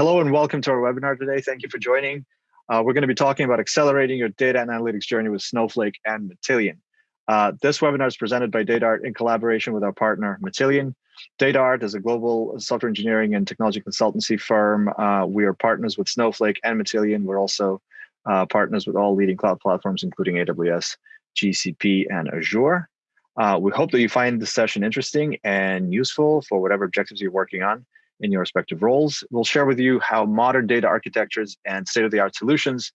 Hello and welcome to our webinar today. Thank you for joining. Uh, we're going to be talking about accelerating your data and analytics journey with Snowflake and Matillion. Uh, this webinar is presented by DataArt in collaboration with our partner Matillion. DataArt is a global software engineering and technology consultancy firm. Uh, we are partners with Snowflake and Matillion. We're also uh, partners with all leading cloud platforms, including AWS, GCP, and Azure. Uh, we hope that you find this session interesting and useful for whatever objectives you're working on in your respective roles. We'll share with you how modern data architectures and state-of-the-art solutions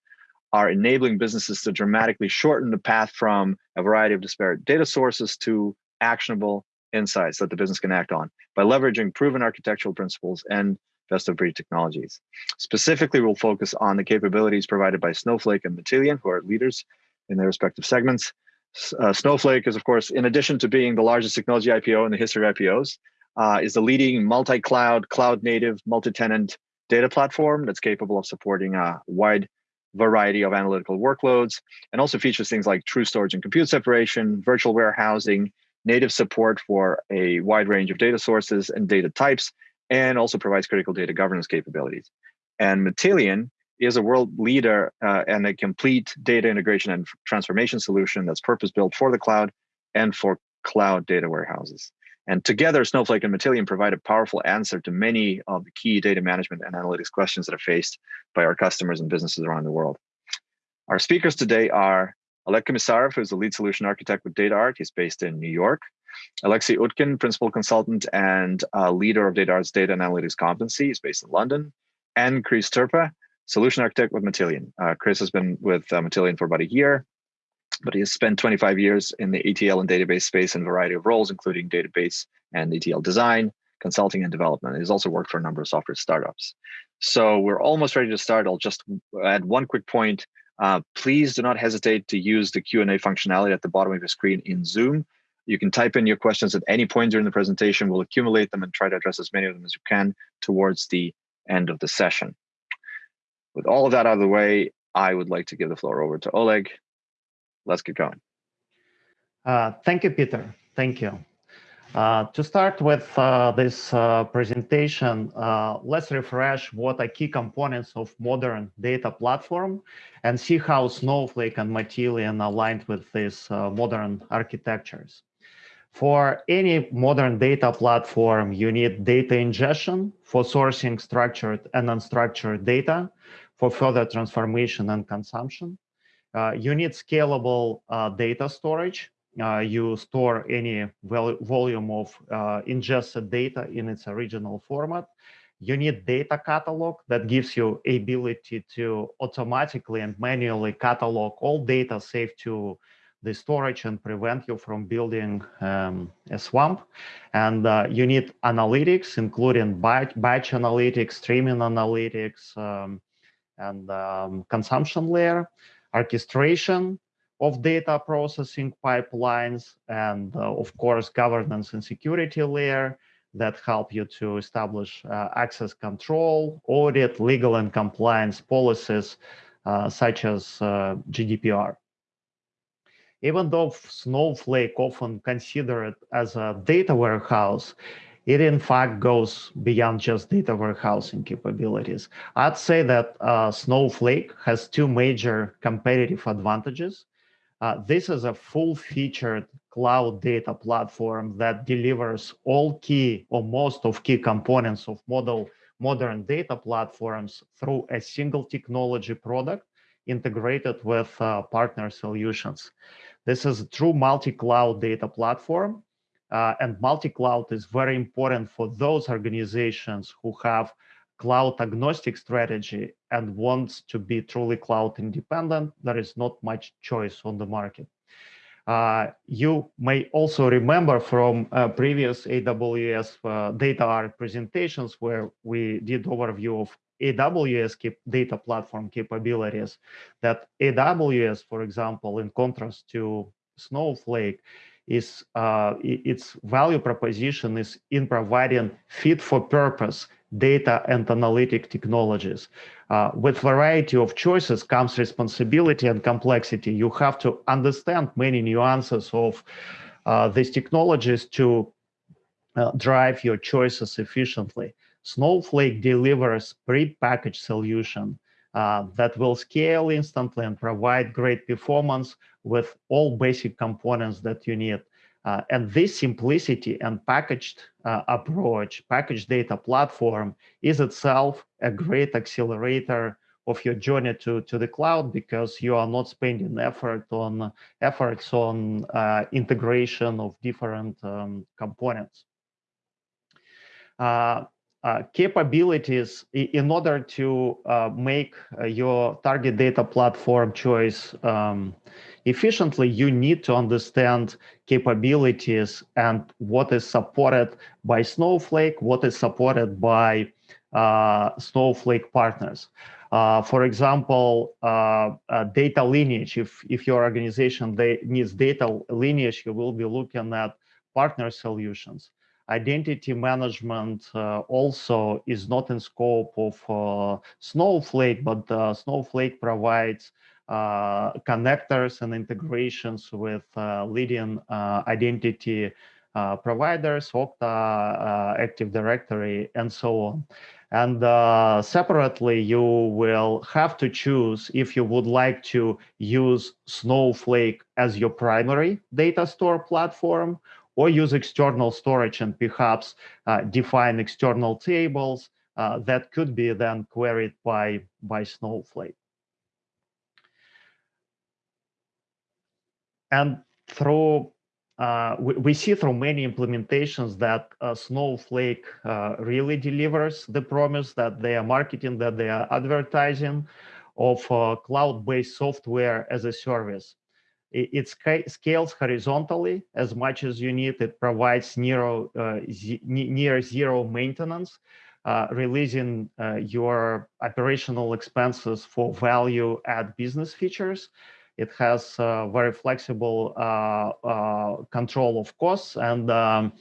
are enabling businesses to dramatically shorten the path from a variety of disparate data sources to actionable insights that the business can act on by leveraging proven architectural principles and best of breed technologies. Specifically, we'll focus on the capabilities provided by Snowflake and Matillion, who are leaders in their respective segments. Uh, Snowflake is, of course, in addition to being the largest technology IPO in the history of IPOs, uh, is the leading multi-cloud, cloud-native, multi-tenant data platform that's capable of supporting a wide variety of analytical workloads and also features things like true storage and compute separation, virtual warehousing, native support for a wide range of data sources and data types, and also provides critical data governance capabilities. And Matillion is a world leader uh, and a complete data integration and transformation solution that's purpose-built for the cloud and for cloud data warehouses. And together, Snowflake and Matillion provide a powerful answer to many of the key data management and analytics questions that are faced by our customers and businesses around the world. Our speakers today are Oleg Komisarov, who's the lead solution architect with DataArt. He's based in New York. Alexei Utkin, principal consultant and uh, leader of DataArt's data and analytics competency. He's based in London. And Chris Turpa, solution architect with Matillion. Uh, Chris has been with uh, Matillion for about a year but he has spent 25 years in the ETL and database space in a variety of roles, including database and ETL design, consulting and development. He's also worked for a number of software startups. So we're almost ready to start. I'll just add one quick point. Uh, please do not hesitate to use the Q&A functionality at the bottom of your screen in Zoom. You can type in your questions at any point during the presentation. We'll accumulate them and try to address as many of them as you can towards the end of the session. With all of that out of the way, I would like to give the floor over to Oleg let's get going. Uh, thank you, Peter. Thank you. Uh, to start with uh, this uh, presentation, uh, let's refresh what are key components of modern data platform and see how Snowflake and Matillion aligned with these uh, modern architectures. For any modern data platform, you need data ingestion for sourcing structured and unstructured data for further transformation and consumption. Uh, you need scalable uh, data storage. Uh, you store any volume of ingested data in its original format. You need data catalog that gives you ability to automatically and manually catalog all data saved to the storage and prevent you from building um, a swamp. And uh, you need analytics, including batch, batch analytics, streaming analytics, um, and um, consumption layer orchestration of data processing pipelines, and uh, of course, governance and security layer that help you to establish uh, access control, audit, legal and compliance policies, uh, such as GDPR. Even though Snowflake often considered as a data warehouse, it in fact goes beyond just data warehousing capabilities. I'd say that uh, Snowflake has two major competitive advantages. Uh, this is a full-featured cloud data platform that delivers all key or most of key components of model modern data platforms through a single technology product integrated with uh, partner solutions. This is a true multi-cloud data platform uh, and multi-cloud is very important for those organizations who have cloud agnostic strategy and wants to be truly cloud independent. There is not much choice on the market. Uh, you may also remember from uh, previous AWS uh, DataArt presentations where we did overview of AWS data platform capabilities that AWS, for example, in contrast to Snowflake, is uh, its value proposition is in providing fit for purpose data and analytic technologies. Uh, with variety of choices comes responsibility and complexity. You have to understand many nuances of uh, these technologies to uh, drive your choices efficiently. Snowflake delivers pre-packaged solution uh, that will scale instantly and provide great performance with all basic components that you need. Uh, and this simplicity and packaged uh, approach, packaged data platform is itself a great accelerator of your journey to, to the cloud because you are not spending effort on efforts on uh, integration of different um, components. Uh, uh, capabilities in order to uh, make uh, your target data platform choice um, efficiently, you need to understand capabilities and what is supported by Snowflake, what is supported by uh, Snowflake partners. Uh, for example, data lineage, if, if your organization needs data lineage, you will be looking at partner solutions identity management uh, also is not in scope of uh, Snowflake, but uh, Snowflake provides uh, connectors and integrations with uh, leading uh, identity providers, Okta, Active Directory, and so on. And separately, you will have to choose if you would like to use Snowflake as your primary data store platform or use external storage and perhaps uh, define external tables uh, that could be then queried by, by Snowflake. And through uh, we, we, see through many implementations that uh, Snowflake uh, really delivers the promise that they are marketing, that they are advertising of uh, cloud-based software as a service. It, scales horizontally as much as you need. It provides near, uh, near zero maintenance, uh, releasing uh, your operational expenses for value add business features. It has uh, very flexible uh, uh, control of costs and um,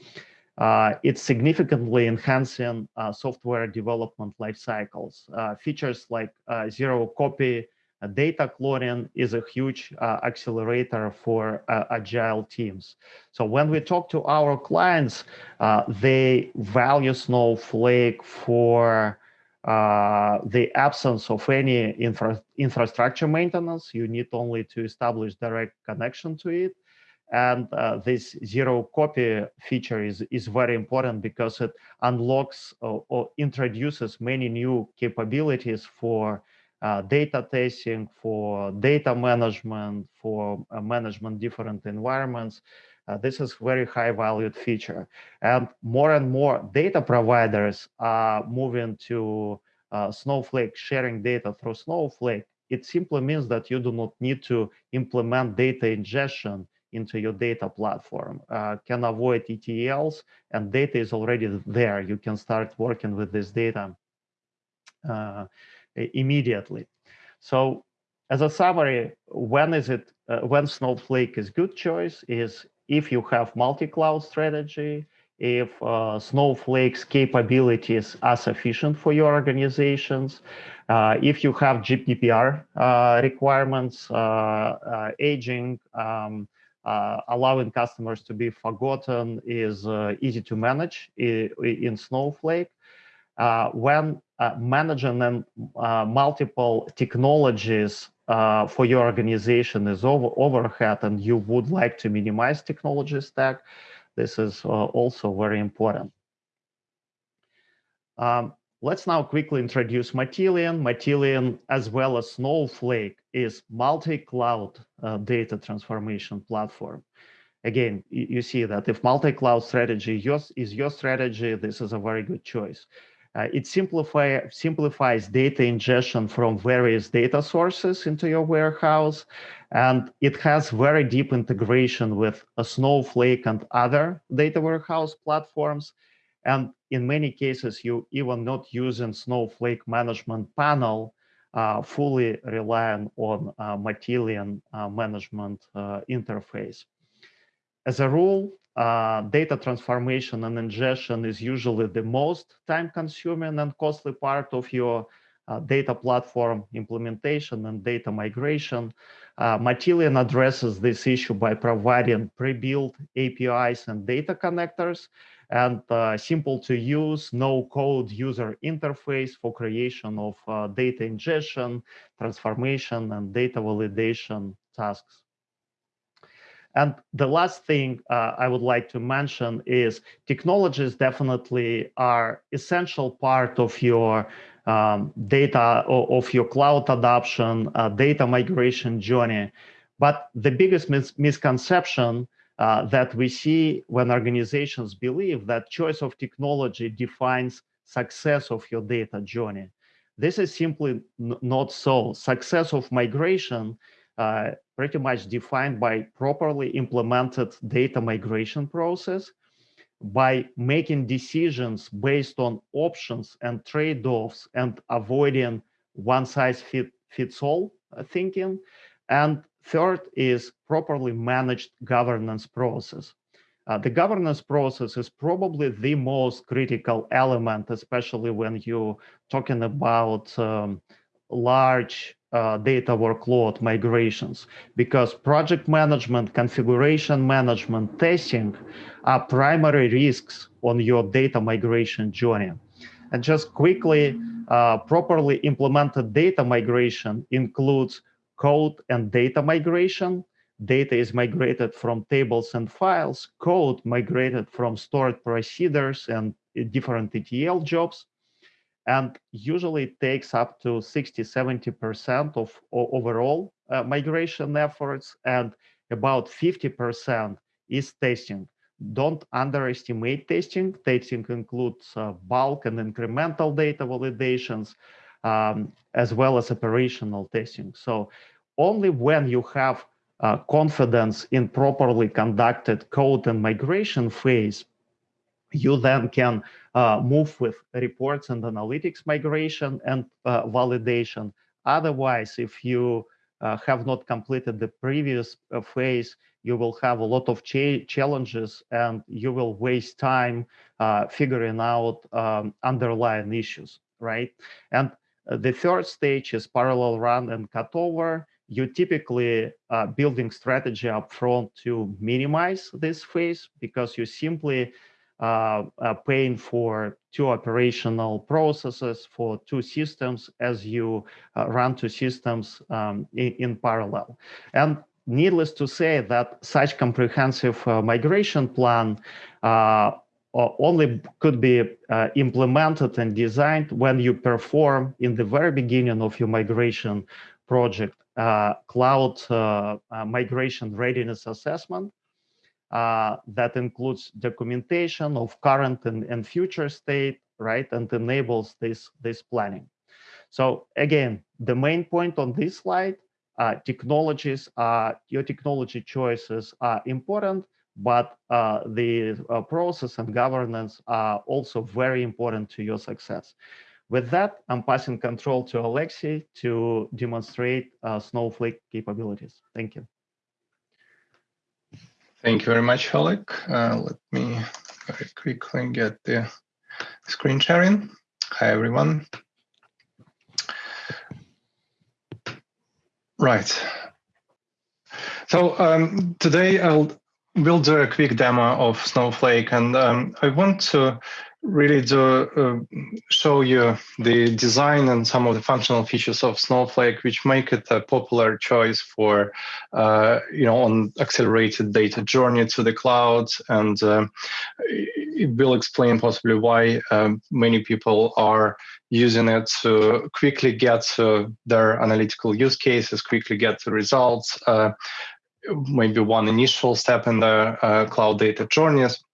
it's significantly enhancing software development life cycles. features like zero copy data cloning is a huge uh, accelerator for uh, agile teams. So when we talk to our clients, uh, they value Snowflake for uh, the absence of any infra infrastructure maintenance. You need only to establish direct connection to it. And uh, this zero copy feature is, is very important because it unlocks or, or introduces many new capabilities for data testing, for data management, for uh, management different environments. Uh, this is very high valued feature. And more and more data providers are moving to uh, Snowflake, sharing data through Snowflake. It simply means that you do not need to implement data ingestion into your data platform, uh, can avoid ETLs, and data is already there. You can start working with this data uh, immediately. So as a summary, when is it, uh, when Snowflake is good choice is if you have multi-cloud strategy, if uh, Snowflake's capabilities are sufficient for your organizations, uh, if you have GDPR uh, requirements, uh, uh, aging, um, allowing customers to be forgotten is easy to manage in Snowflake. When uh, managing and uh, multiple technologies uh, for your organization is over overhead and you would like to minimize technology stack, this is uh, also very important. Um, let's now quickly introduce Matillion. Matillion, as well as Snowflake, is multi-cloud uh, data transformation platform. Again, you see that if multi-cloud strategy is your strategy, this is a very good choice. Uh, it simplify, simplifies data ingestion from various data sources into your warehouse. And it has very deep integration with a Snowflake and other data warehouse platforms. And in many cases, you even not using Snowflake management panel, uh, fully relying on uh, Matillion uh, management uh, interface. As a rule, uh, data transformation and ingestion is usually the most time consuming and costly part of your uh, data platform implementation and data migration. Uh, Matillion addresses this issue by providing pre-built APIs and data connectors. and uh, simple to use, no code user interface for creation of uh, data ingestion, transformation, and data validation tasks. And the last thing uh, I would like to mention is technologies definitely are essential part of your um, data of your cloud adoption, uh, data migration journey. But the biggest mis misconception uh, that we see when organizations believe that choice of technology defines success of your data journey. This is simply not so. Success of migration uh, pretty much defined by properly implemented data migration process, by making decisions based on options and trade-offs and avoiding one size fit, fits all uh, thinking. And third is properly managed governance process. Uh, the governance process is probably the most critical element, especially when you're talking about um, large uh, data workload migrations because project management, configuration management, testing are primary risks on your data migration journey. And just quickly, uh, properly implemented data migration includes code and data migration. Data is migrated from tables and files, code migrated from stored procedures and different ETL jobs and usually it takes up to 60 70% of overall uh, migration efforts and about 50% is testing. Don't underestimate testing. Testing includes uh, bulk and incremental data validations um, as well as operational testing. So only when you have uh, confidence in properly conducted code and migration phase you then can uh, move with reports and analytics migration and uh, validation. Otherwise, if you uh, have not completed the previous uh, phase, you will have a lot of cha challenges and you will waste time uh, figuring out um, underlying issues, right? And uh, the third stage is parallel run and cutover. You typically building strategy upfront to minimize this phase because you simply paying for two operational processes for two systems as you uh, run two systems um, in, in, parallel. And needless to say that such comprehensive uh, migration plan uh, only could be uh, implemented and designed when you perform in the very beginning of your migration project cloud migration readiness assessment uh, that includes documentation of current and, and future state, right, and enables this, this planning. So again, the main point on this slide, uh, technologies, your technology choices are important, but uh, the uh, process and governance are also very important to your success. With that, I'm passing control to Alexei to demonstrate uh, Snowflake capabilities. Thank you. Thank you very much, Oleg. Uh, let me very quickly get the screen sharing. Hi, everyone. Right. So um, today I'll we'll do a quick demo of Snowflake, and um, I want to really to uh, show you the design and some of the functional features of Snowflake, which make it a popular choice for, uh, you know, on accelerated data journey to the cloud. And uh, it will explain possibly why um, many people are using it to quickly get to their analytical use cases, quickly get the results, uh, maybe one initial step in the uh, cloud data journeys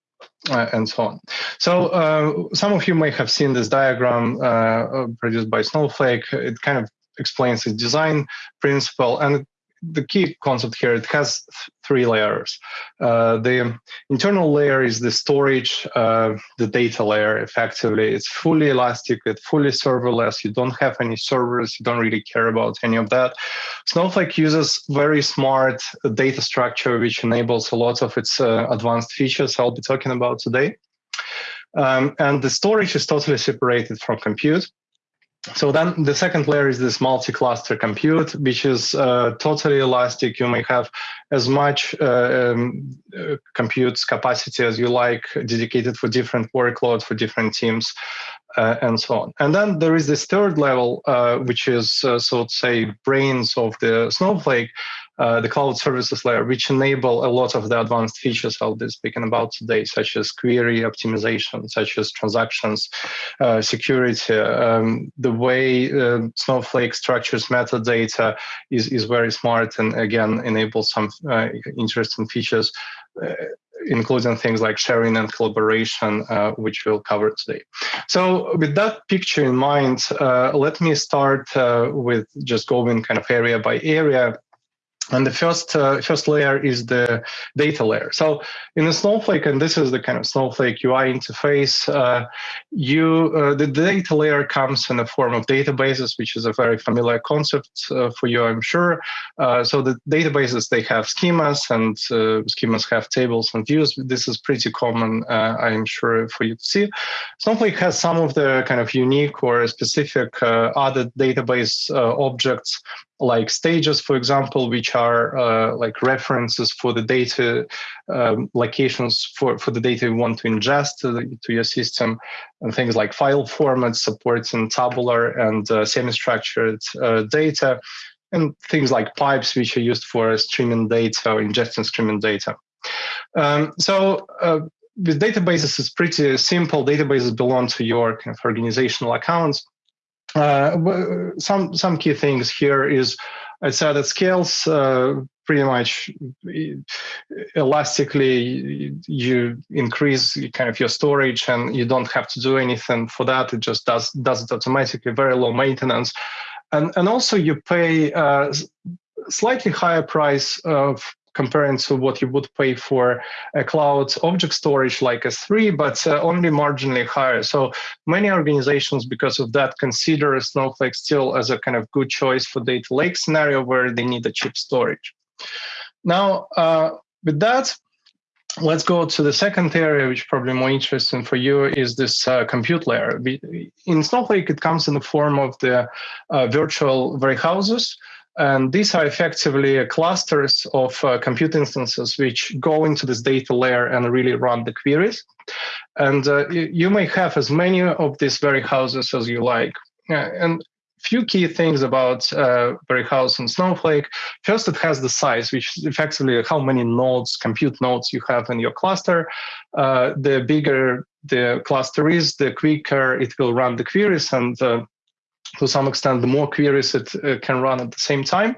uh, and so on. So uh, some of you may have seen this diagram uh, produced by Snowflake. It kind of explains the design principle and the key concept here, it has th three layers. Uh, the internal layer is the storage, uh, the data layer, effectively. It's fully elastic, it's fully serverless. You don't have any servers. You don't really care about any of that. Snowflake uses very smart data structure, which enables a lot of its uh, advanced features I'll be talking about today. Um, and the storage is totally separated from compute. So then the second layer is this multi-cluster compute, which is uh, totally elastic. You may have as much uh, um, uh, compute capacity as you like, dedicated for different workloads for different teams, uh, and so on. And then there is this third level, uh, which is, uh, so to say, brains of the Snowflake, the cloud services layer, which enable a lot of the advanced features I'll be speaking about today, such as query optimization, such as transactions, uh, security. Um, the way uh, Snowflake structures metadata is, is very smart and again enables some uh, interesting features uh, including things like sharing and collaboration, uh, which we'll cover today. So with that picture in mind, uh, let me start uh, with just going kind of area by area and the first uh, first layer is the data layer. So in the Snowflake, and this is the kind of Snowflake UI interface, uh, you uh, the data layer comes in the form of databases, which is a very familiar concept uh, for you, I'm sure. Uh, so the databases they have schemas, and uh, schemas have tables and views. This is pretty common, I'm sure, for you to see. Snowflake has some of the kind of unique or specific other database objects like stages, for example, which are uh, like references for the data um, locations for, for the data you want to ingest to, the, to, your system, and things like file formats, supports supporting tabular and uh, semi-structured uh, data, and things like pipes, which are used for streaming data or ingesting streaming data. Um, so uh, with databases, it's pretty simple. Databases belong to your kind of organizational accounts uh, some some key things here is I said that scales uh, pretty much elastically. You increase kind of your storage, and you don't have to do anything for that. It just does does it automatically. Very low maintenance, and and also you pay uh, slightly higher price of comparing to what you would pay for a cloud object storage like S3, but uh, only marginally higher. So many organizations, because of that, consider Snowflake still as a kind of good choice for data lake scenario where they need a cheap storage. Now, uh, with that, let's go to the second area, which probably more interesting for you, is this uh, compute layer. In Snowflake, it comes in the form of the uh, virtual warehouses. And these are effectively clusters of uh, compute instances which go into this data layer and really run the queries. And uh, you may have as many of these warehouses as you like. And few key things about uh, House and Snowflake. First, it has the size, which is effectively how many nodes, compute nodes you have in your cluster. Uh, the bigger the cluster is, the quicker it will run the queries and uh, to some extent, the more queries it uh, can run at the same time.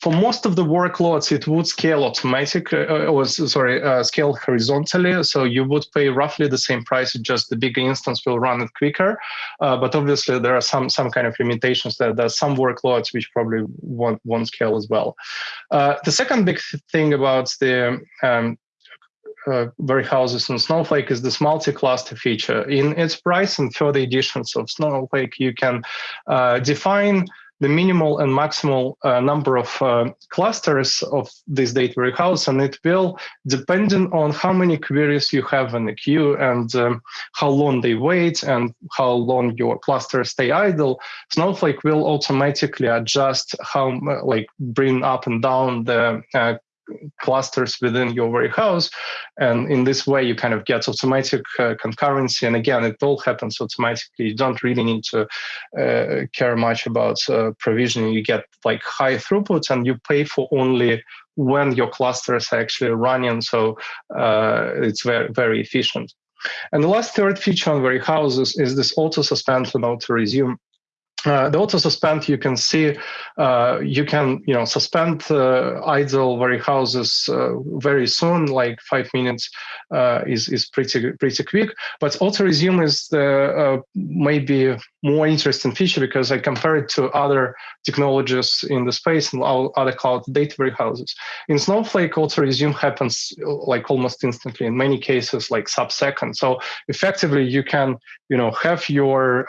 For most of the workloads, it would scale automatic, uh, uh, or sorry, uh, scale horizontally. So you would pay roughly the same price. Just the bigger instance will run it quicker. Uh, but obviously, there are some some kind of limitations. There, there are some workloads which probably won't, won't scale as well. Uh, the second big thing about the um, uh, warehouses in Snowflake is this multi-cluster feature. Enterprise and further editions of Snowflake, you can uh, define the minimal and maximal uh, number of uh, clusters of this data warehouse, and it will, depending on how many queries you have in the queue and um, how long they wait and how long your clusters stay idle, Snowflake will automatically adjust how, like, bring up and down the uh, clusters within your warehouse. And in this way, you kind of get automatic uh, concurrency. And again, it all happens automatically. You don't really need to uh, care much about uh, provisioning. You get like high throughput and you pay for only when your clusters are actually running. So uh, it's very, very efficient. And the last third feature on warehouses is this auto suspend and auto resume uh, the auto suspend, you can see, uh, you can, you know, suspend uh, idle warehouses uh, very soon, like five minutes uh, is is pretty pretty quick. But auto resume is the uh, maybe more interesting feature because I compare it to other technologies in the space and other cloud data warehouses. In Snowflake, auto resume happens like almost instantly. In many cases, like sub second. So effectively, you can, you know, have your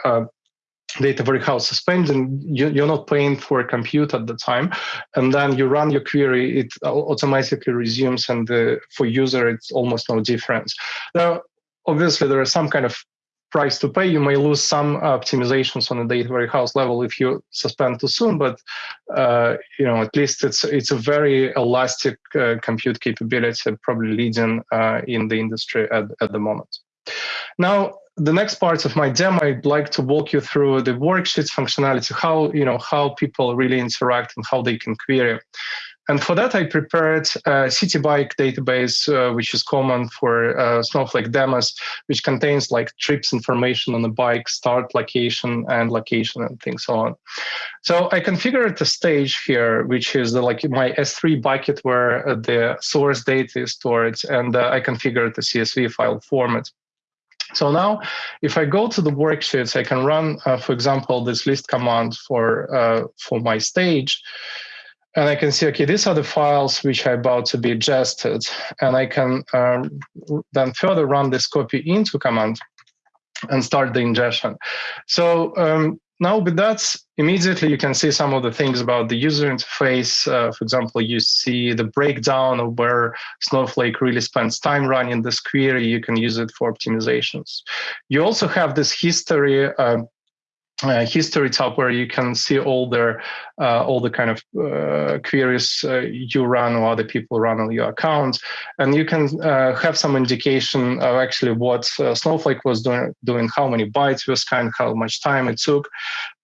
data warehouse suspended, you, you're not paying for a compute at the time, and then you run your query, it automatically resumes, and the, for user, it's almost no difference. Now, obviously, there are some kind of price to pay. You may lose some optimizations on the data warehouse level if you suspend too soon, but uh, you know at least it's it's a very elastic uh, compute capability, probably leading uh, in the industry at, at the moment. Now, the next part of my demo, I'd like to walk you through the worksheets functionality, how you know how people really interact and how they can query. And for that, I prepared a Citibike database, uh, which is common for uh, Snowflake demos, which contains like trips information on the bike, start location and location and things so on. So I configured the stage here, which is the, like my S3 bucket where uh, the source data is stored, and uh, I configured the CSV file format. So now, if I go to the worksheets, I can run, uh, for example, this list command for uh, for my stage, and I can see, okay, these are the files which are about to be ingested. And I can um, then further run this copy into command and start the ingestion. So um, now with that, immediately you can see some of the things about the user interface. Uh, for example, you see the breakdown of where Snowflake really spends time running this query. You can use it for optimizations. You also have this history uh, uh, history tab where you can see all the uh, all the kind of uh, queries uh, you run or other people run on your account, and you can uh, have some indication of actually what uh, Snowflake was doing, doing, how many bytes was scanned, how much time it took,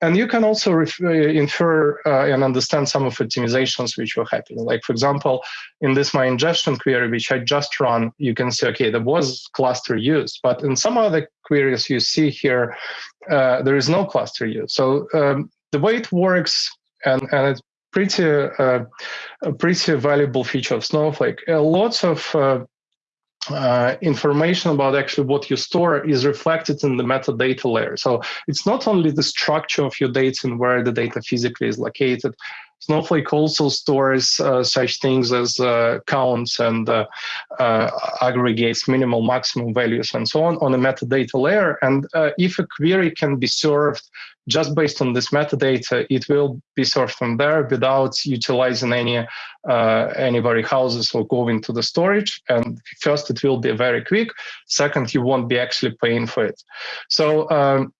and you can also infer and understand some of the optimizations which were happening. Like for example, in this my ingestion query which I just run, you can see okay there was cluster used, but in some other queries you see here uh, there is no cluster use. So um, the way it works, and, and it's pretty uh, a pretty valuable feature of Snowflake. Uh, lots of uh, information about actually what you store is reflected in the metadata layer. So it's not only the structure of your data and where the data physically is located, Snowflake also stores uh, such things as uh, counts and uh, uh aggregates minimal, maximum values and so on on a metadata layer. And uh, if a query can be served just based on this metadata, it will be served from there without utilizing any uh, any warehouses or going to the storage. And first, it will be very quick. Second, you won't be actually paying for it. So um,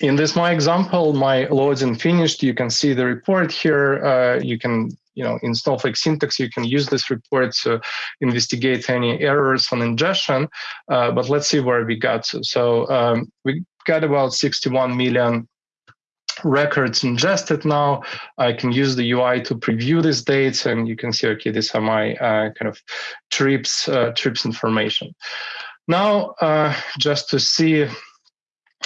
in this my example, my loading finished. You can see the report here. Uh, you can, you know, in Snowflake syntax, you can use this report to investigate any errors on ingestion. Uh, but let's see where we got to. So um, we got about 61 million records ingested now. I can use the UI to preview these dates, and you can see, okay, these are my uh, kind of trips uh, trips information. Now, uh, just to see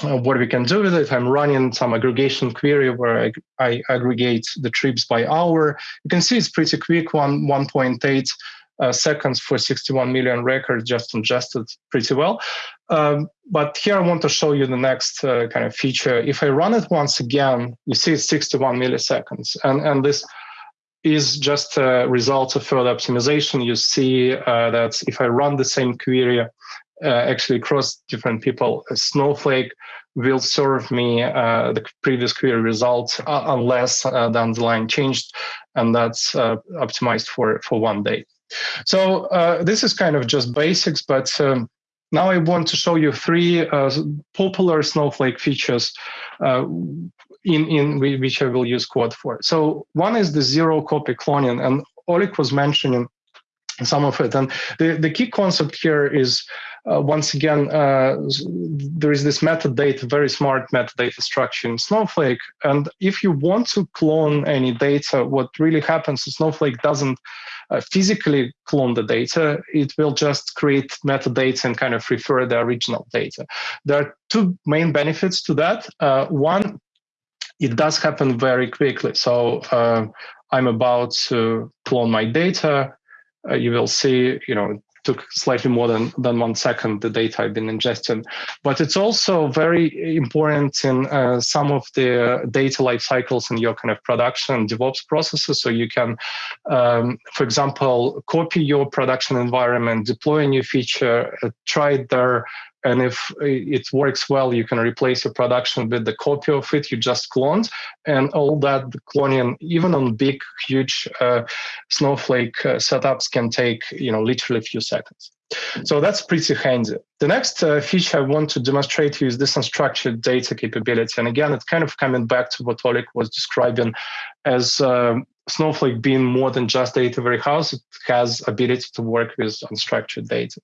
uh, what we can do with it. I'm running some aggregation query where I, I, aggregate the trips by hour. You can see it's pretty quick, one 1.8 uh, seconds for 61 million records just ingested pretty well. Um, but here I want to show you the next uh, kind of feature. If I run it once again, you see it's 61 milliseconds. And, and this is just a result of further optimization. You see uh, that if I run the same query uh, actually across different people. Snowflake will serve me uh, the previous query result uh, unless uh, the underlying changed, and that's uh, optimized for, for one day. So uh, this is kind of just basics, but um, now I want to show you three popular Snowflake features in, in which I will use Quad for. So one is the zero copy cloning, and Oleg was mentioning some of it. And the, the key concept here is uh, once again, uh, there is this metadata, very smart metadata structure in Snowflake. And if you want to clone any data, what really happens is Snowflake doesn't uh, physically clone the data. It will just create metadata and kind of refer the original data. There are two main benefits to that. Uh, one, it does happen very quickly. So uh, I'm about to clone my data. Uh, you will see, you know, took slightly more than, than one second the data I've been ingesting. But it's also very important in uh, some of the data life cycles in your kind of production DevOps processes. So you can, um, for example, copy your production environment, deploy a new feature, uh, try there, and if it works well, you can replace your production with the copy of it you just cloned. And all that cloning, even on big, huge uh, Snowflake uh, setups, can take you know literally a few seconds. So that's pretty handy. The next uh, feature I want to demonstrate to you is this unstructured data capability. And again, it's kind of coming back to what Oleg was describing as um, Snowflake being more than just data warehouse, it has ability to work with unstructured data.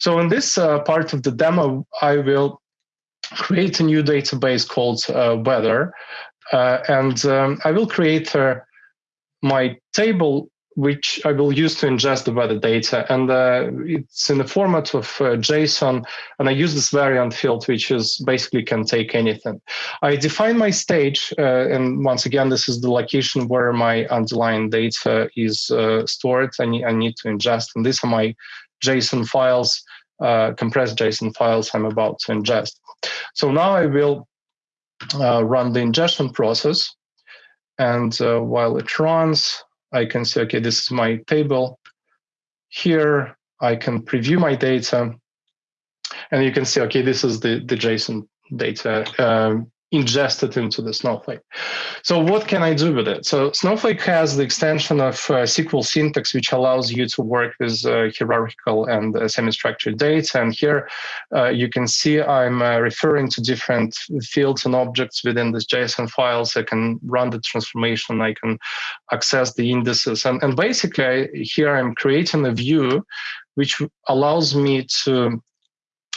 So in this uh, part of the demo, I will create a new database called uh, weather. Uh, and um, I will create uh, my table which I will use to ingest the weather data. And uh, it's in the format of uh, JSON. And I use this variant field, which is basically can take anything. I define my stage. Uh, and once again, this is the location where my underlying data is uh, stored. I I need to ingest. And these are my JSON files, uh, compressed JSON files I'm about to ingest. So now I will uh, run the ingestion process. And while it runs, I can say, okay, this is my table. Here, I can preview my data. And you can see, okay, this is the, the JSON data. Um, ingested into the Snowflake. So what can I do with it? So Snowflake has the extension of uh, SQL syntax, which allows you to work with uh, hierarchical and uh, semi-structured data. And here uh, you can see I'm uh, referring to different fields and objects within this JSON files. I can run the transformation. I can access the indices. And, and basically here I'm creating a view which allows me to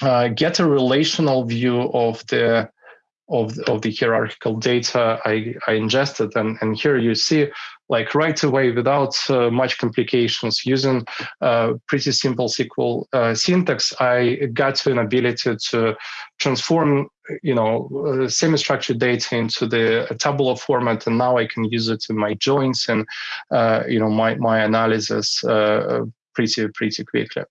uh, get a relational view of the of, of the hierarchical data I, I ingested. And, and here you see like right away without uh, much complications using uh, pretty simple SQL uh, syntax, I got to an ability to transform you know uh, semi-structured data into the tabular format and now I can use it in my joins and uh, you know my, my analysis uh, pretty pretty quickly.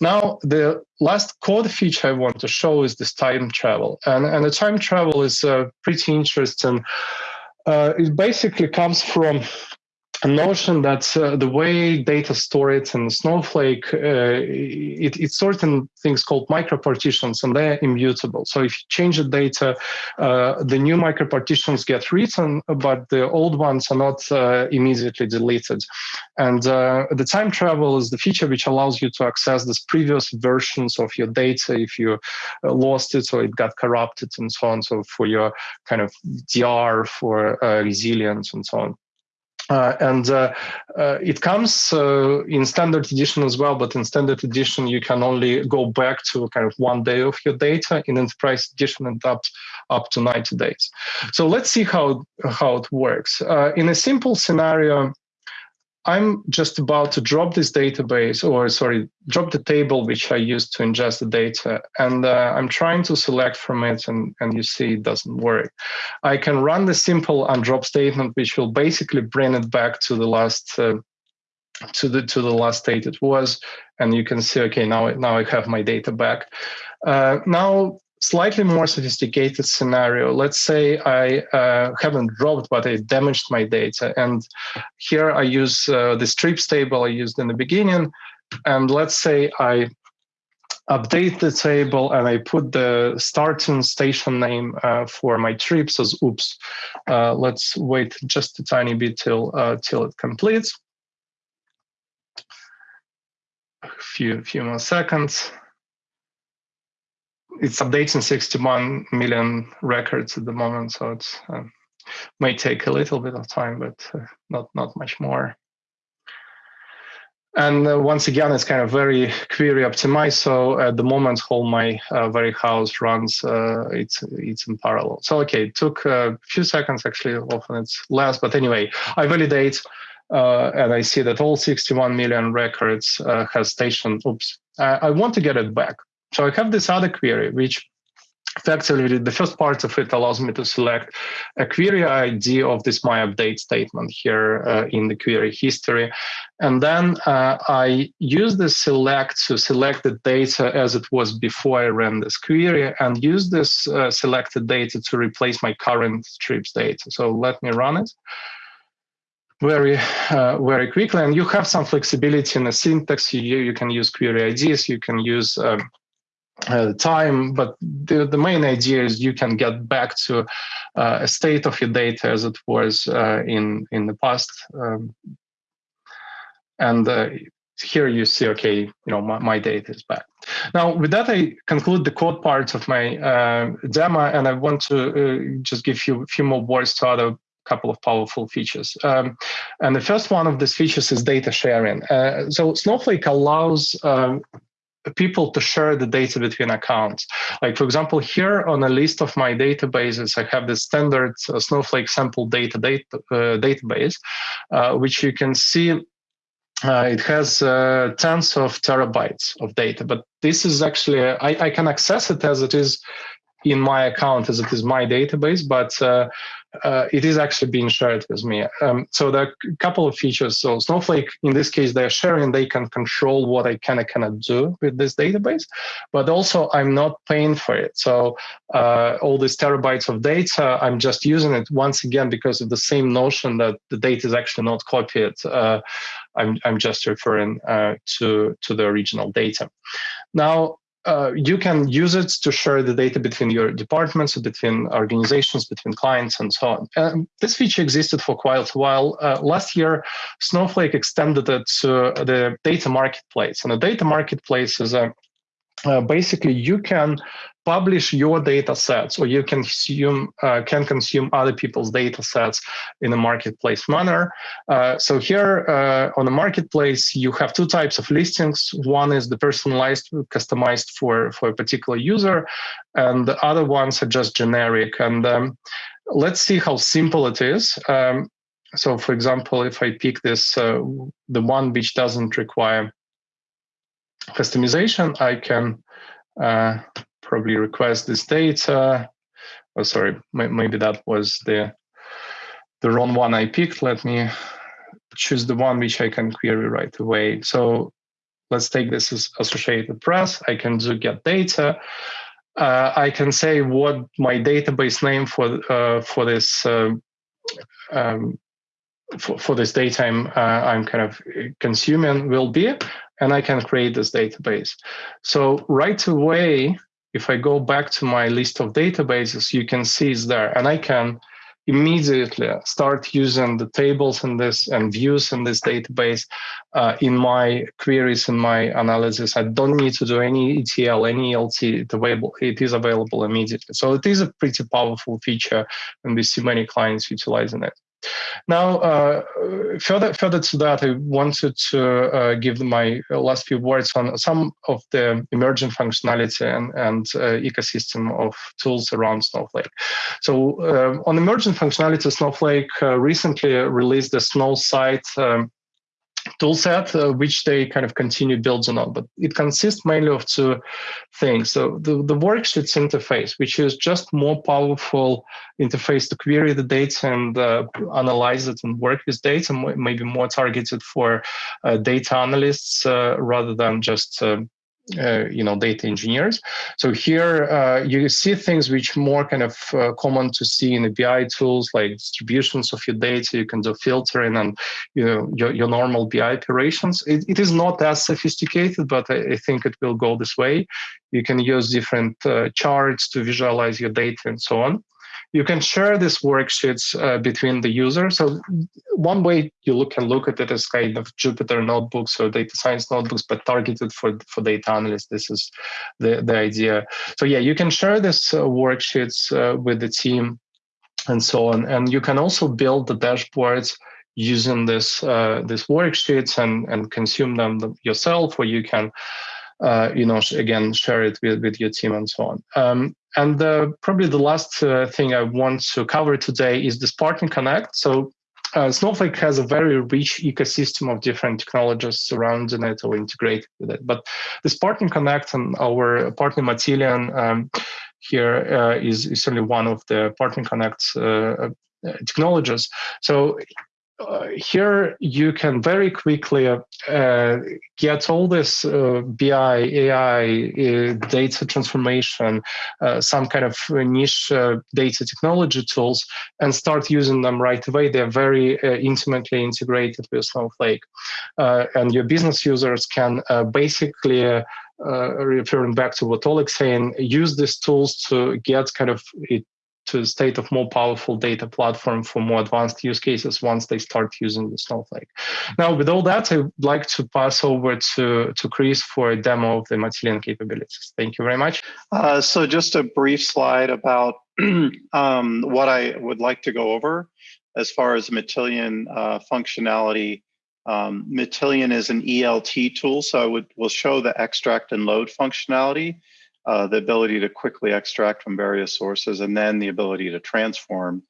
Now, the last code feature I want to show is this time travel. And, and the time travel is uh, pretty interesting. Uh, it basically comes from a notion that uh, the way data storage in Snowflake, uh, it, it's certain things called micropartitions and they're immutable. So if you change the data, uh, the new micropartitions get written, but the old ones are not uh, immediately deleted. And uh, the time travel is the feature which allows you to access these previous versions of your data if you uh, lost it or it got corrupted and so on. So for your kind of DR, for resilience and so on. Uh, and uh, uh, it comes uh, in standard edition as well, but in standard edition, you can only go back to kind of one day of your data. In enterprise edition, and up, up to 90 days. So let's see how, how it works. Uh, in a simple scenario, I'm just about to drop this database, or sorry, drop the table which I used to ingest the data, and uh, I'm trying to select from it, and, and you see it doesn't work. I can run the simple undrop statement, which will basically bring it back to the last uh, to the to the last state it was, and you can see, okay, now now I have my data back. Uh, now slightly more sophisticated scenario. Let's say I uh, haven't dropped, but I damaged my data. And here I use uh, the trips table I used in the beginning. And let's say I update the table and I put the starting station name uh, for my trips as oops. Uh, let's wait just a tiny bit till, uh, till it completes. A few, few more seconds it's updating 61 million records at the moment, so it uh, may take a little bit of time, but uh, not not much more. And uh, once again, it's kind of very query optimized. So at the moment, all my uh, warehouse runs, uh, it's it's in parallel. So okay, it took a few seconds actually. Often it's less, but anyway, I validate. Uh, and I see that all 61 million records uh, has station. Oops, I want to get it back. So I have this other query, which effectively the first part of it allows me to select a query ID of this my update statement here uh, in the query history. And then uh, I use the select to select the data as it was before I ran this query and use this uh, selected data to replace my current trips data. So let me run it very uh, very quickly and you have some flexibility in the syntax you, you can use query IDs you can use um, uh, time, but the, the main idea is you can get back to uh, a state of your data as it was uh, in in the past. Um, and uh, here you see, okay, you know, my, my data is back. Now, with that, I conclude the code part of my uh, demo, and I want to uh, just give you a few more words to other couple of powerful features. Um, and the first one of these features is data sharing. Uh, so Snowflake allows um, people to share the data between accounts. Like for example, here on a list of my databases, I have the standard uh, Snowflake sample data, data uh, database, uh, which you can see uh, it has uh, tens of terabytes of data, but this is actually, I, I, can access it as it is in my account as it is my database, but uh, it is actually being shared with me. Um, so there are a couple of features. So Snowflake, in this case, they're sharing, they can control what I can and cannot do with this database, but also I'm not paying for it. So uh, all these terabytes of data, I'm just using it once again because of the same notion that the data is actually not copied. Uh, I'm, I'm just referring uh, to, to the original data. Now, uh, you can use it to share the data between your departments, between organizations, between clients, and so on. Um, this feature existed for quite a while. Uh, last year, Snowflake extended it to the data marketplace. And the data marketplace is a uh, basically you can publish your data sets or you can consume uh, can consume other people's data sets in a marketplace manner. Uh, so here uh, on the marketplace you have two types of listings. One is the personalized customized for for a particular user and the other ones are just generic. And um, let's see how simple it is. Um, so for example if i pick this uh, the one which doesn't require customization, I can uh, probably request this data. Oh, sorry, maybe that was the the wrong one I picked. Let me choose the one which I can query right away. So let's take this as Associated Press. I can do get data. Uh, I can say what my database name for uh, for this uh, um, for, for this data I'm, uh, I'm kind of consuming will be, and I can create this database. So right away, if I go back to my list of databases, you can see it's there, and I can immediately start using the tables in this and views in this database uh, in my queries in my analysis. I don't need to do any ETL, any ELT. It's available. It is available immediately. So it is a pretty powerful feature, and we see many clients utilizing it. Now, uh, further further to that, I wanted to uh, give my last few words on some of the emerging functionality and, and uh, ecosystem of tools around Snowflake. So uh, on emerging functionality, Snowflake uh, recently released the Snowsight um, toolset, uh, which they kind of continue building on. But it consists mainly of two things. So the, the worksheets interface, which is just more powerful interface to query the data and uh, analyze it and work with data, maybe more targeted for uh, data analysts uh, rather than just um, uh, you know data engineers. So here uh, you see things which more kind of uh, common to see in the bi tools like distributions of your data. You can do filtering and you know your, your normal bi operations. It, it is not as sophisticated but I, I, think it will go this way. You can use different uh, charts to visualize your data and so on you can share these worksheets uh, between the user. So one way you look can look at it as kind of Jupyter notebooks or data science notebooks, but targeted for, for data analysts. This is the, the idea. So yeah, you can share these uh, worksheets uh, with the team and so on. And you can also build the dashboards using this uh, these worksheets and, and consume them yourself, or you can uh, you know, again, share it with, with your team and so on. Um, and uh, probably the last uh, thing I want to cover today is the Partner Connect. So uh, Snowflake has a very rich ecosystem of different technologies surrounding it or integrated with it. But the Partner Connect and our partner Matillion um, here uh, is is certainly one of the Partner Connect uh, technologies. So uh, here you can very quickly uh, get all this uh, BI, AI, uh, data transformation, uh, some kind of niche uh, data technology tools, and start using them right away. They're very intimately integrated with Snowflake. and your business users can basically uh, referring back to what Oleg's saying, use these tools to get kind of to state of more powerful data platform for more advanced use cases once they start using the Snowflake. Now, with all that, I'd like to pass over to, to Chris for a demo of the Matillion capabilities. Thank you very much. Uh, so just a brief slide about um, what I would like to go over as far as Matillion uh, functionality. Um, Matillion is an ELT tool, so I would will show the extract and load functionality uh, the ability to quickly extract from various sources, and then the ability to transform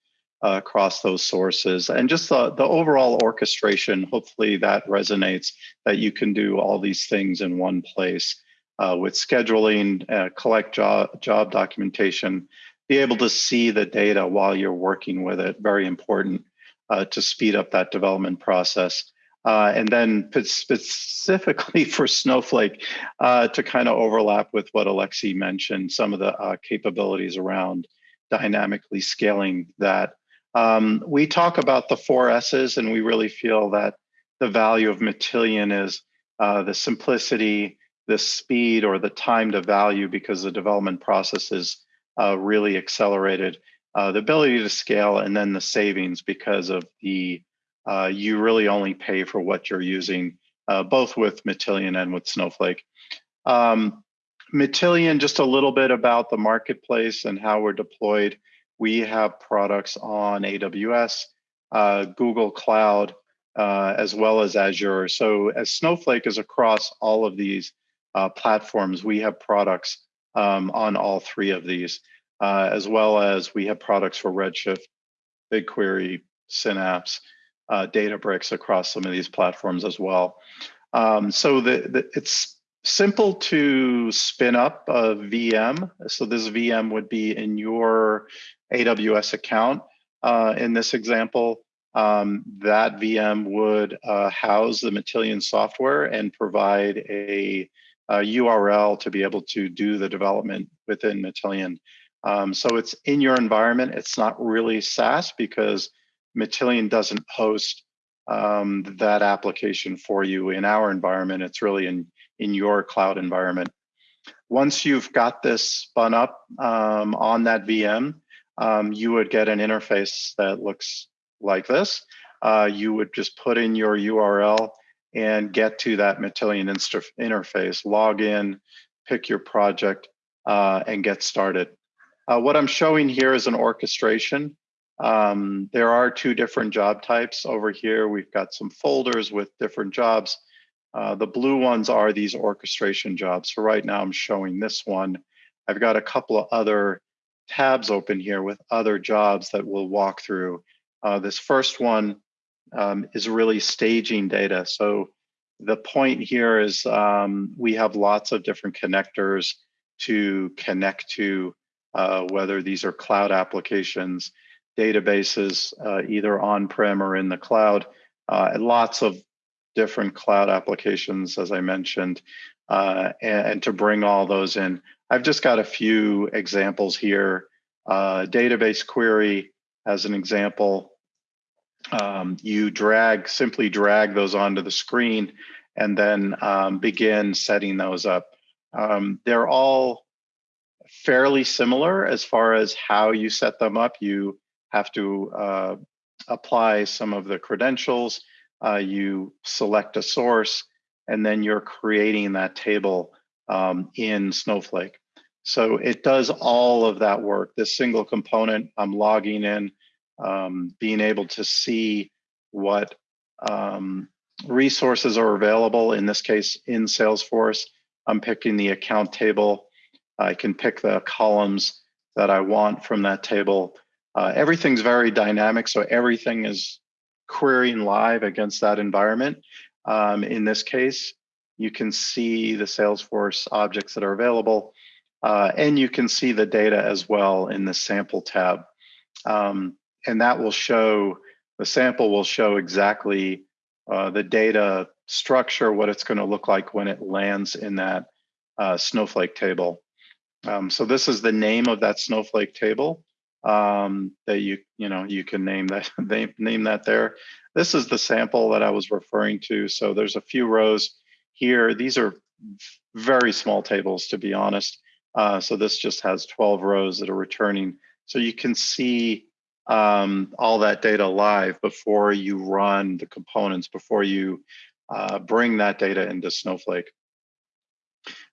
uh, across those sources. And just the, the overall orchestration, hopefully that resonates, that you can do all these things in one place uh, with scheduling, uh, collect job, job documentation, be able to see the data while you're working with it, very important uh, to speed up that development process. Uh, and then specifically for Snowflake uh, to kind of overlap with what Alexei mentioned, some of the uh, capabilities around dynamically scaling that. Um, we talk about the four S's, and we really feel that the value of Matillion is uh, the simplicity, the speed, or the time to value because the development process is uh, really accelerated, uh, the ability to scale, and then the savings because of the uh, you really only pay for what you're using, uh, both with Matillion and with Snowflake. Um, Matillion, just a little bit about the marketplace and how we're deployed. We have products on AWS, uh, Google Cloud, uh, as well as Azure. So as Snowflake is across all of these uh, platforms, we have products um, on all three of these, uh, as well as we have products for Redshift, BigQuery, Synapse, uh, Databricks across some of these platforms as well. Um, so the, the, it's simple to spin up a VM. So this VM would be in your AWS account. Uh, in this example, um, that VM would uh, house the Matillion software and provide a, a, URL to be able to do the development within Matillion. Um, so it's in your environment. It's not really SaaS because Matillion doesn't host um, that application for you in our environment. It's really in, in your cloud environment. Once you've got this spun up um, on that VM, um, you would get an interface that looks like this. Uh, you would just put in your URL and get to that Matillion interface, log in, pick your project, uh, and get started. Uh, what I'm showing here is an orchestration um, there are two different job types over here. We've got some folders with different jobs. Uh, the blue ones are these orchestration jobs. So right now I'm showing this one. I've got a couple of other tabs open here with other jobs that we'll walk through. Uh, this first one um, is really staging data. So the point here is um, we have lots of different connectors to connect to, uh, whether these are cloud applications, databases, uh, either on-prem or in the cloud, uh, and lots of different cloud applications, as I mentioned, uh, and, and, to bring all those in. I've just got a few examples here. Uh, database query, as an example, um, you drag, simply drag those onto the screen and then um, begin setting those up. Um, they're all fairly similar as far as how you set them up. You have to uh, apply some of the credentials. Uh, you select a source, and then you're creating that table um, in Snowflake. So it does all of that work. This single component, I'm logging in, um, being able to see what um, resources are available. In this case, in Salesforce, I'm picking the account table. I can pick the columns that I want from that table. Uh, everything's very dynamic, so everything is querying live against that environment. Um, in this case, you can see the Salesforce objects that are available, uh, and you can see the data as well in the sample tab. Um, and that will show, the sample will show exactly uh, the data structure, what it's going to look like when it lands in that uh, Snowflake table. Um, so this is the name of that Snowflake table um, that you you know you can name that name, name that there. This is the sample that I was referring to. So there's a few rows here. These are very small tables, to be honest. Uh, so this just has 12 rows that are returning So you can see um, all that data live before you run the components, before you uh, bring that data into Snowflake.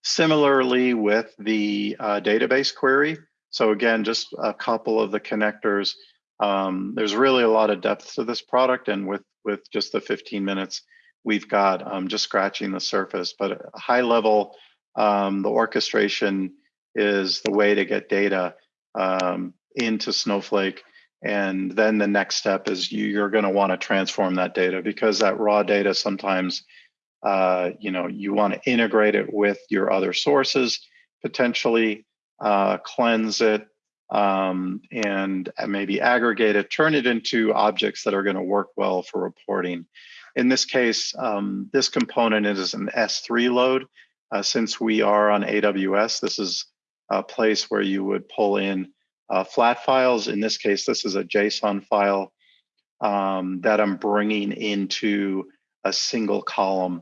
Similarly with the uh, database query. So again, just a couple of the connectors. Um, there's really a lot of depth to this product and with, with just the 15 minutes we've got um, just scratching the surface, but high level, um, the orchestration is the way to get data um, into Snowflake. And then the next step is you, you're going to want to transform that data because that raw data sometimes, uh, you know, you want to integrate it with your other sources, potentially uh, cleanse it, um, and maybe aggregate it, turn it into objects that are going to work well for reporting. In this case, um, this component is an S3 load. Uh, since we are on AWS, this is a place where you would pull in uh, flat files. In this case, this is a JSON file um, that I'm bringing into a single column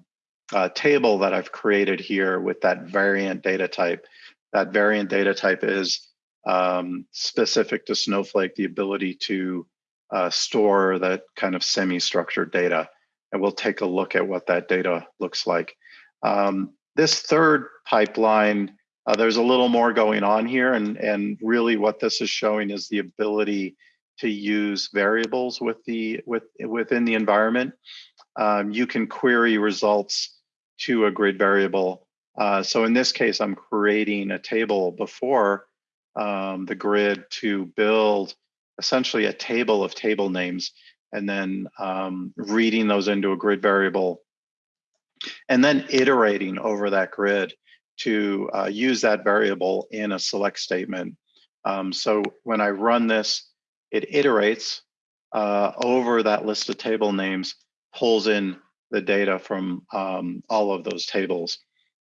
uh, table that I've created here with that variant data type. That variant data type is um, specific to Snowflake, the ability to uh, store that kind of semi-structured data and we'll take a look at what that data looks like. Um, this third pipeline, uh, there's a little more going on here, and, and really what this is showing is the ability to use variables with the with within the environment. Um, you can query results to a grid variable. Uh, so in this case, I'm creating a table before um, the grid to build essentially a table of table names and then um, reading those into a grid variable, and then iterating over that grid to uh, use that variable in a select statement. Um, so when I run this, it iterates uh, over that list of table names, pulls in the data from um, all of those tables.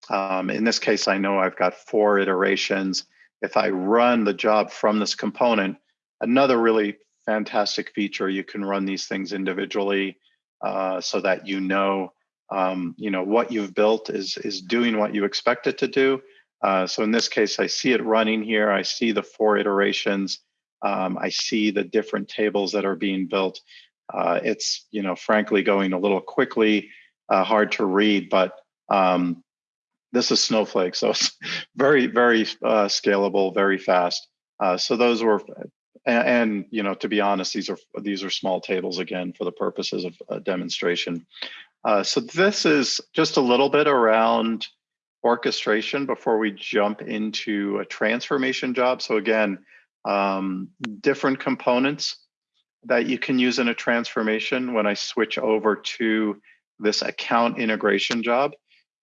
Um, in this case, I know I've got four iterations. If I run the job from this component, another really fantastic feature. You can run these things individually uh, so that you know, um, you know what you've built is is doing what you expect it to do. Uh, so in this case, I see it running here. I see the four iterations. Um, I see the different tables that are being built. Uh, it's you know frankly going a little quickly, uh, hard to read, but um, this is Snowflake, so it's very very uh, scalable, very fast. Uh, so those were and, and, you know, to be honest, these are these are small tables again for the purposes of a demonstration. Uh, so this is just a little bit around orchestration before we jump into a transformation job. So again, um, different components that you can use in a transformation when I switch over to this account integration job,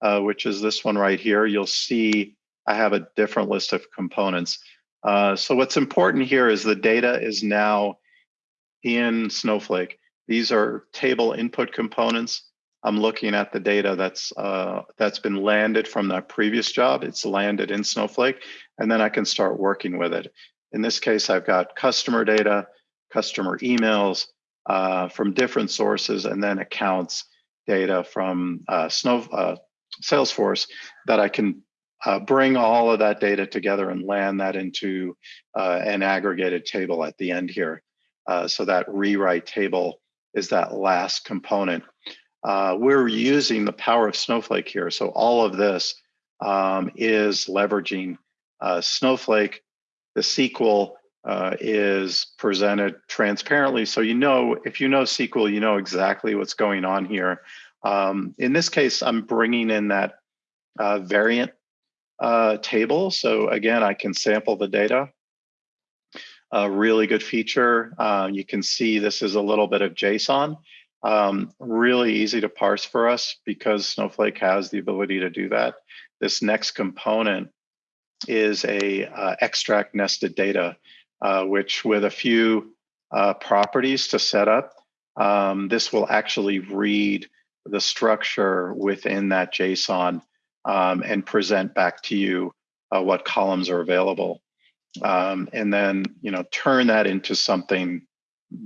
uh, which is this one right here, you'll see I have a different list of components. Uh, so what's important here is the data is now in Snowflake. These are table input components. I'm looking at the data that's uh, that's been landed from that previous job. It's landed in Snowflake, and then I can start working with it. In this case, I've got customer data, customer emails uh, from different sources, and then accounts data from uh, Snow uh, Salesforce that I can uh, bring all of that data together and land that into uh, an aggregated table at the end here. Uh, so that rewrite table is that last component. Uh, we're using the power of Snowflake here. So all of this um, is leveraging uh, Snowflake. The SQL uh, is presented transparently. So you know, if you know SQL, you know exactly what's going on here. Um, in this case, I'm bringing in that variant uh, table. So again, I can sample the data. A really good feature. Uh, you can see this is a little bit of JSON. Um, really easy to parse for us because Snowflake has the ability to do that. This next component is a uh, extract nested data, uh, which with a few uh, properties to set up, um, this will actually read the structure within that JSON um, and present back to you uh, what columns are available. Um, and then, you know, turn that into something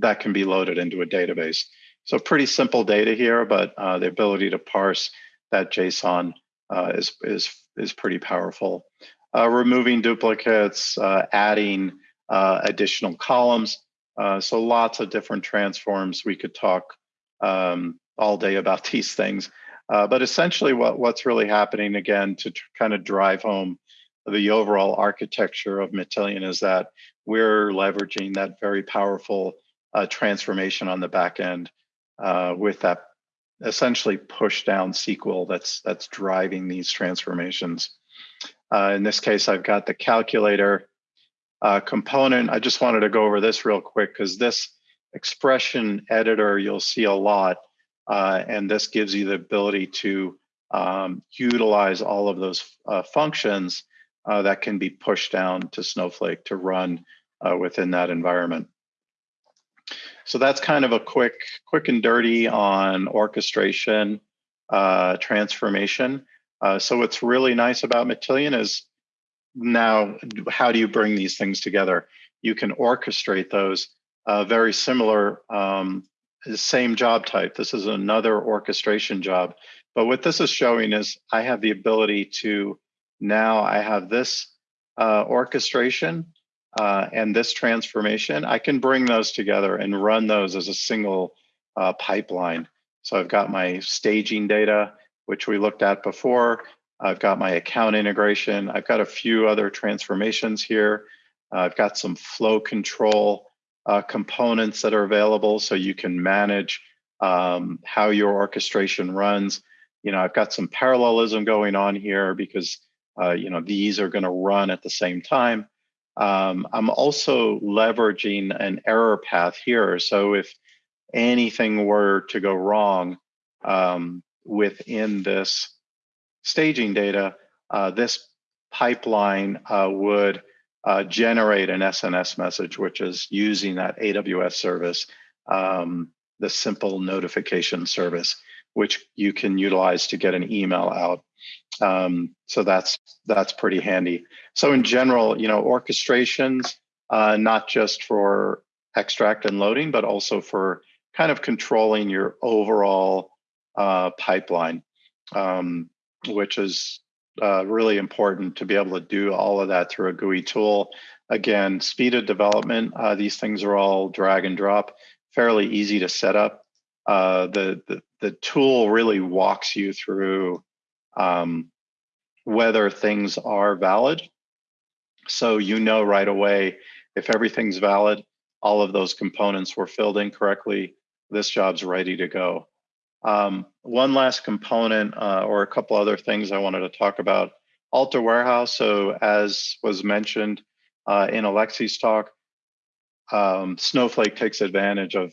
that can be loaded into a database. So pretty simple data here, but uh, the ability to parse that JSON uh, is, is, is pretty powerful. Uh, removing duplicates, uh, adding uh, additional columns. So lots of different transforms. We could talk um, all day about these things. Uh, but essentially what, what's really happening again to kind of drive home the overall architecture of Matillion is that we're leveraging that very powerful uh, transformation on the back end uh, with that essentially push down SQL that's that's driving these transformations. Uh, in this case, I've got the calculator uh, component. I just wanted to go over this real quick because this expression editor you'll see a lot, uh, and this gives you the ability to um, utilize all of those uh, functions uh, that can be pushed down to Snowflake to run uh, within that environment. So that's kind of a quick, quick and dirty on orchestration, uh, transformation. Uh, so what's really nice about Matillion is now how do you bring these things together? You can orchestrate those uh, very similar, um, same job type. This is another orchestration job. But what this is showing is I have the ability to now I have this uh, orchestration uh, and this transformation, I can bring those together and run those as a single uh, pipeline. So I've got my staging data, which we looked at before. I've got my account integration. I've got a few other transformations here. I've got some flow control uh, components that are available so you can manage um, how your orchestration runs. You know, I've got some parallelism going on here because, uh, you know, these are going to run at the same time. Um, I'm also leveraging an error path here. So if anything were to go wrong um, within this staging data, uh, this pipeline uh, would uh, generate an SNS message, which is using that AWS service, um, the simple notification service, which you can utilize to get an email out. Um, so that's that's pretty handy. So in general, you know, orchestrations, uh, not just for extract and loading, but also for kind of controlling your overall uh, pipeline, um, which is uh, really important to be able to do all of that through a GUI tool. Again, speed of development, uh, these things are all drag and drop, fairly easy to set up. Uh, the, the, the tool really walks you through um, whether things are valid. So you know right away if everything's valid, all of those components were filled in correctly, this job's ready to go. Um, one last component uh, or a couple other things I wanted to talk about. Alter Warehouse, so as was mentioned uh, in Alexei's talk, um, Snowflake takes advantage of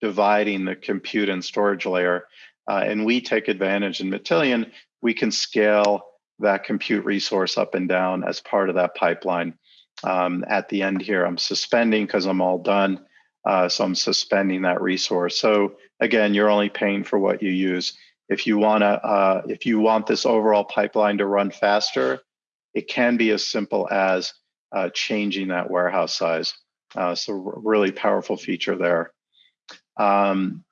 dividing the compute and storage layer. Uh, and we take advantage in Matillion we can scale that compute resource up and down as part of that pipeline. Um, at the end here, I'm suspending because I'm all done. Uh, so I'm suspending that resource. So again, you're only paying for what you use. If you want to, uh, if you want this overall pipeline to run faster, it can be as simple as uh, changing that warehouse size. Uh, so really powerful feature there. Um,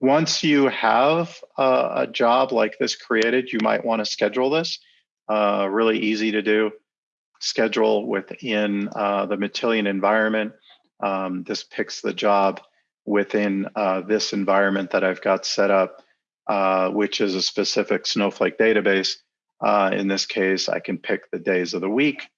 once you have a, a, job like this created, you might want to schedule this. Uh, really easy to do. Schedule within uh, the Matillion environment. Um, this picks the job within uh, this environment that I've got set up, uh, which is a specific Snowflake database. Uh, in this case, I can pick the days of the week,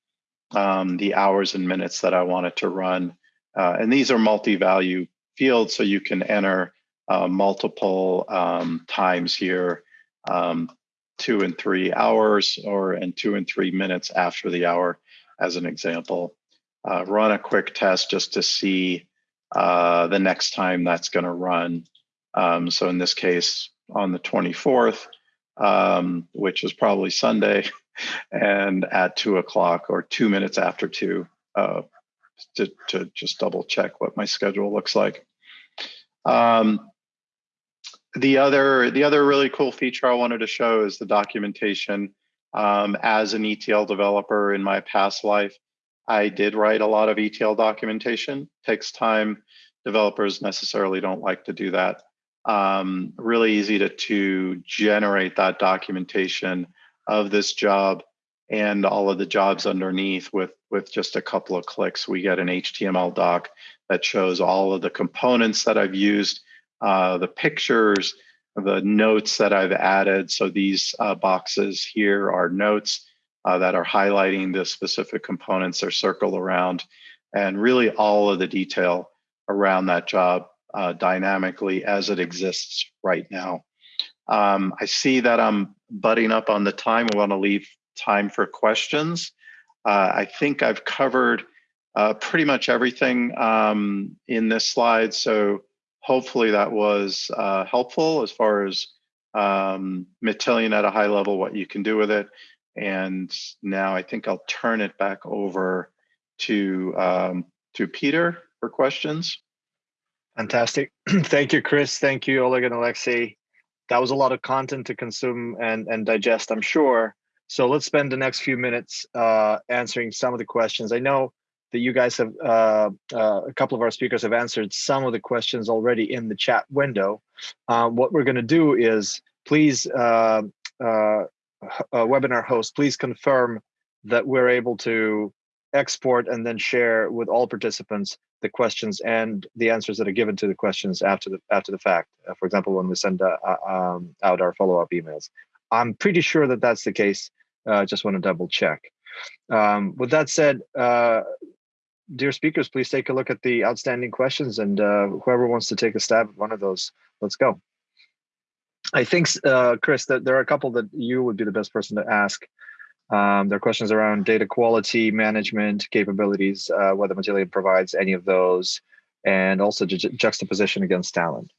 um, the hours and minutes that I want it to run. Uh, and these are multi-value fields, so you can enter uh, multiple um, times here, um, two and three hours or and two and three minutes after the hour as an example. Uh, run a quick test just to see uh, the next time that's going to run. Um, so in this case, on the 24th, um, which is probably Sunday, and at two o'clock or two minutes after two, uh, to, to just double check what my schedule looks like. Um, the other the other really cool feature I wanted to show is the documentation. Um, as an ETL developer in my past life, I did write a lot of ETL documentation. Takes time. Developers necessarily don't like to do that. Um, really easy to, to generate that documentation of this job and all of the jobs underneath with, with just a couple of clicks. We get an HTML doc that shows all of the components that I've used, uh, the pictures, the notes that I've added. So these uh, boxes here are notes uh, that are highlighting the specific components or circle around and really all of the detail around that job uh, dynamically as it exists right now. Um, I see that I'm butting up on the time. I want to leave time for questions. Uh, I think I've covered uh, pretty much everything um, in this slide. So hopefully that was uh, helpful as far as um, Matillion at a high level, what you can do with it. And now I think I'll turn it back over to um, to Peter for questions. Fantastic. Thank you, Chris. Thank you, Oleg and Alexei. That was a lot of content to consume and, and digest, I'm sure. So let's spend the next few minutes uh, answering some of the questions. I know that you guys have, uh, uh, a couple of our speakers have answered some of the questions already in the chat window. Uh, what we're gonna do is please, uh, webinar host, please confirm that we're able to export and then share with all participants the questions and the answers that are given to the questions after the after the fact. Uh, for example, when we send uh, uh um, out our follow-up emails, I'm pretty sure that that's the case. Uh, just want to double check. Um, with that said, uh, dear speakers, please take a look at the outstanding questions, and uh, whoever wants to take a stab at one of those, let's go. I think, Chris, that there are a couple that you would be the best person to ask. Um, there are questions around data quality management capabilities, uh, whether Matillion provides any of those, and also ju juxtaposition against Talend.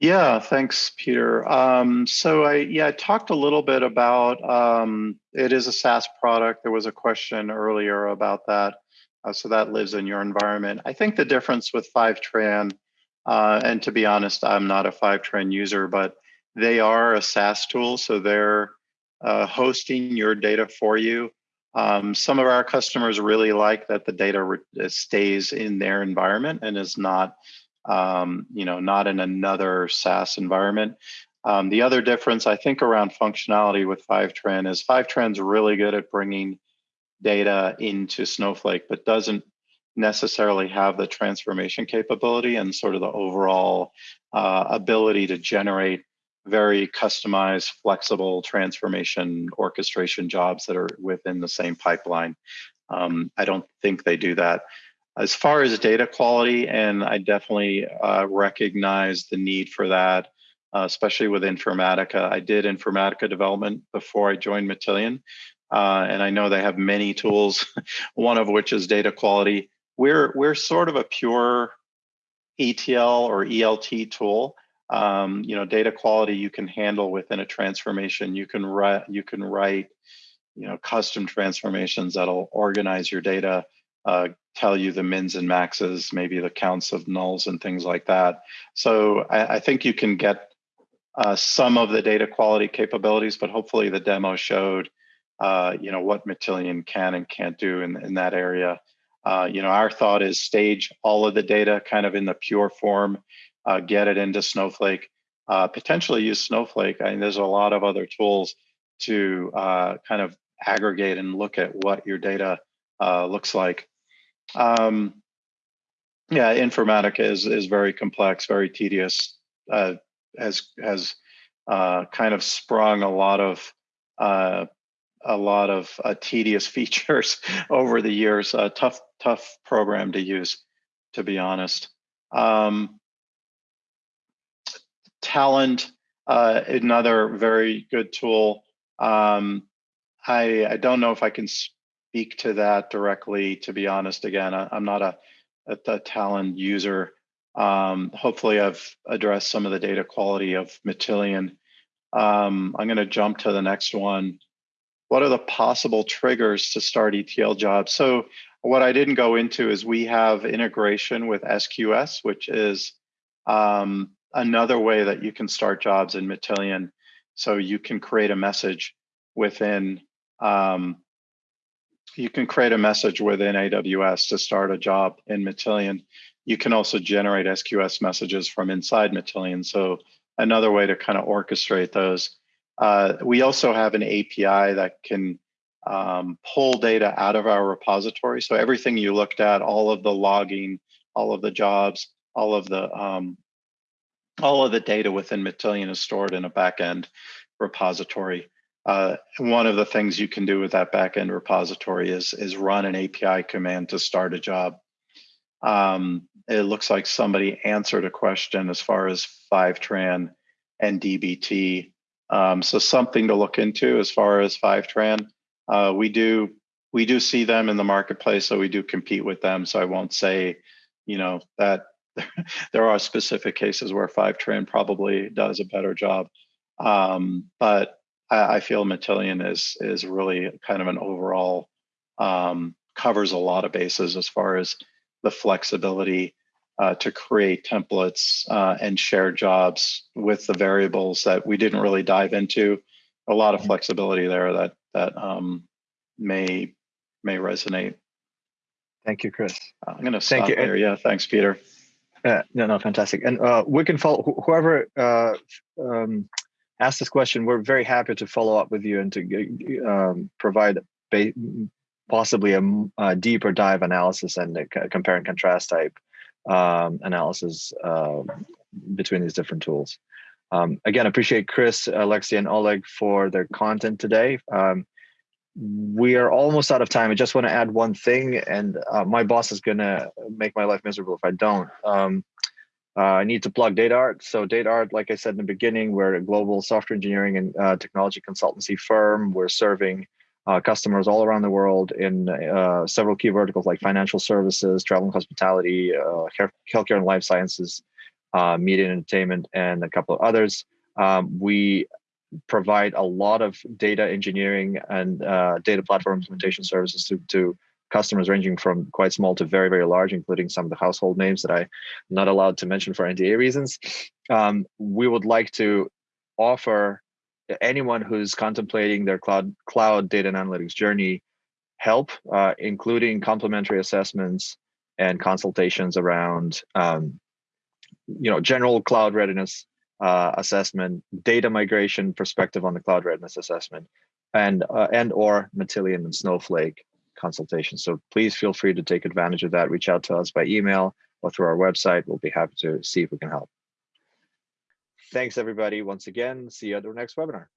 Yeah, thanks, Peter. Um, so I yeah, I talked a little bit about um, it is a SaaS product. There was a question earlier about that. Uh, so that lives in your environment. I think the difference with Fivetran, uh, and to be honest, I'm not a Fivetran user, but they are a SaaS tool, so they're uh, hosting your data for you. Um, some of our customers really like that the data uh, stays in their environment and is not, um, you know, not in another SaaS environment. Um, the other difference, I think, around functionality with Fivetran is Fivetran's really good at bringing data into Snowflake, but doesn't necessarily have the transformation capability and sort of the overall uh, ability to generate very customized, flexible transformation orchestration jobs that are within the same pipeline. Um, I don't think they do that. As far as data quality, and I definitely uh, recognize the need for that, uh, especially with Informatica. I did Informatica development before I joined Matillion, uh, and I know they have many tools, one of which is data quality. We're, we're sort of a pure ETL or ELT tool. Um, you know, data quality you can handle within a transformation. You can write, you can write, you know, custom transformations that'll organize your data, uh, tell you the mins and maxes, maybe the counts of nulls and things like that. So I, I think you can get uh, some of the data quality capabilities, but hopefully the demo showed, uh, you know, what Matillion can and can't do in, in that area. Uh, you know, our thought is stage all of the data kind of in the pure form uh, get it into Snowflake, uh, potentially use Snowflake. I mean, there's a lot of other tools to uh, kind of aggregate and look at what your data uh, looks like. Um, yeah, Informatica is is very complex, very tedious. Uh, has has kind of sprung a lot of a lot of tedious features over the years. tough tough program to use, to be honest. Um, Talend, uh, another very good tool. Um, I, I don't know if I can speak to that directly, to be honest. Again, I, am not a, a, a Talend user. Um, hopefully I've addressed some of the data quality of Matillion. Um, I'm gonna jump to the next one. What are the possible triggers to start ETL jobs? So what I didn't go into is we have integration with SQS, which is um, another way that you can start jobs in Matillion. So you can create a message within, um, you can create a message within AWS to start a job in Matillion. You can also generate SQS messages from inside Matillion. So another way to kind of orchestrate those. Uh, we also have an API that can um, pull data out of our repository. So everything you looked at, all of the logging, all of the jobs, all of the um, all of the data within Matillion is stored in a backend repository. Uh, one of the things you can do with that backend repository is is run an API command to start a job. Um, it looks like somebody answered a question as far as Fivetran and DBT. Um, so something to look into as far as Fivetran. Uh, we do we do see them in the marketplace, so we do compete with them. So I won't say, you know, that there are specific cases where Fivetran probably does a better job. Um, but I, I, feel Matillion is is really kind of an overall um, covers a lot of bases as far as the flexibility uh, to create templates uh, and share jobs with the variables that we didn't really dive into. A lot of mm-hmm. flexibility there that that um, may may resonate. Thank you, Chris. I'm going to stop Thank you. there. Yeah, thanks, Peter. Uh, no, no, fantastic. And uh, we can follow wh whoever uh, um, asked this question. We're very happy to follow up with you and to um, provide possibly a, a, deeper dive analysis and compare and contrast type um, analysis uh, between these different tools. Um, again, appreciate Chris, Alexei, and Oleg for their content today. Um, we are almost out of time. I just want to add one thing, and uh, my boss is going to make my life miserable if I don't. Um, uh, I need to plug DataArt. So DataArt, like I said in the beginning, we're a global software engineering and uh, technology consultancy firm. We're serving uh, customers all around the world in uh, several key verticals like financial services, travel and hospitality, uh, healthcare and life sciences, uh, media and entertainment, and a couple of others. Um, we provide a lot of data engineering and uh, data platform implementation services to, to customers ranging from quite small to very, very large, including some of the household names that I'm not allowed to mention for NDA reasons. Um, we would like to offer anyone who's contemplating their cloud cloud data and analytics journey help, uh, including complimentary assessments and consultations around um, you know general cloud readiness uh, assessment, data migration perspective on the cloud readiness assessment, and uh, and or Matillion and Snowflake consultation. So please feel free to take advantage of that. Reach out to us by email or through our website. We'll be happy to see if we can help. Thanks, everybody. Once again, see you at the next webinar.